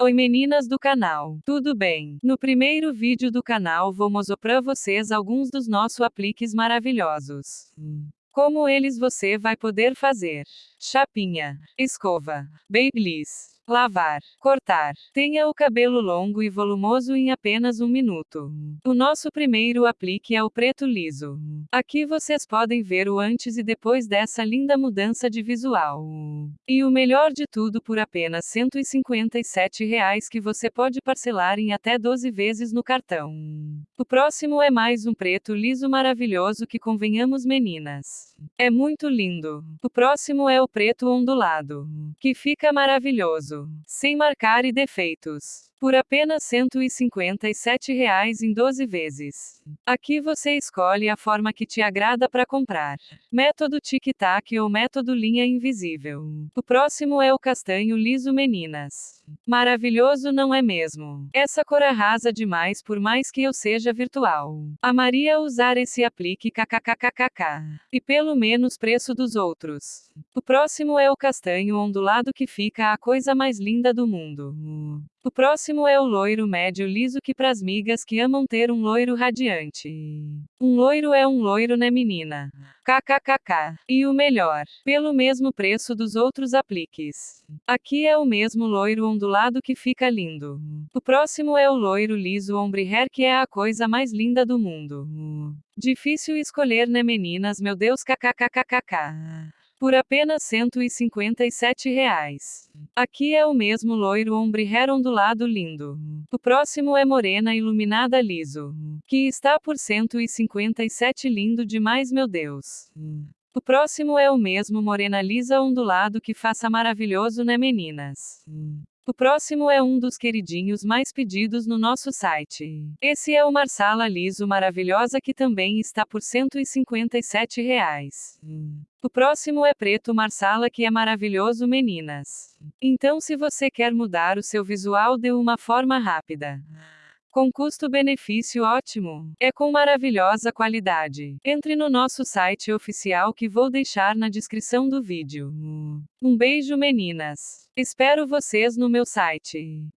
Oi meninas do canal, tudo bem? No primeiro vídeo do canal vou mostrar para vocês alguns dos nossos apliques maravilhosos. Como eles você vai poder fazer. Chapinha, escova, babyliss, Lavar. Cortar. Tenha o cabelo longo e volumoso em apenas um minuto. O nosso primeiro aplique é o preto liso. Aqui vocês podem ver o antes e depois dessa linda mudança de visual. E o melhor de tudo por apenas 157 reais que você pode parcelar em até 12 vezes no cartão. O próximo é mais um preto liso maravilhoso que convenhamos meninas. É muito lindo. O próximo é o preto ondulado. Que fica maravilhoso sem marcar e defeitos por apenas 157 reais em 12 vezes. Aqui você escolhe a forma que te agrada para comprar. Método tic-tac ou método linha invisível. O próximo é o castanho liso meninas. Maravilhoso não é mesmo? Essa cor arrasa demais por mais que eu seja virtual. Amaria usar esse aplique kkkkk. E pelo menos preço dos outros. O próximo é o castanho ondulado que fica a coisa mais linda do mundo. O próximo é o loiro médio liso que pras migas que amam ter um loiro radiante. Um loiro é um loiro né menina? KKKK. E o melhor, pelo mesmo preço dos outros apliques. Aqui é o mesmo loiro ondulado que fica lindo. O próximo é o loiro liso ombre hair que é a coisa mais linda do mundo. Difícil escolher né meninas meu Deus kkkkk por apenas 157 reais. Aqui é o mesmo loiro ombre hair ondulado lindo. O próximo é morena iluminada liso, que está por R$ 157 lindo demais meu Deus. O próximo é o mesmo morena lisa ondulado que faça maravilhoso né meninas. O próximo é um dos queridinhos mais pedidos no nosso site. Esse é o Marsala Liso Maravilhosa que também está por 157 reais. O próximo é preto Marsala que é maravilhoso meninas. Então se você quer mudar o seu visual de uma forma rápida. Com custo-benefício ótimo. É com maravilhosa qualidade. Entre no nosso site oficial que vou deixar na descrição do vídeo. Um beijo meninas. Espero vocês no meu site.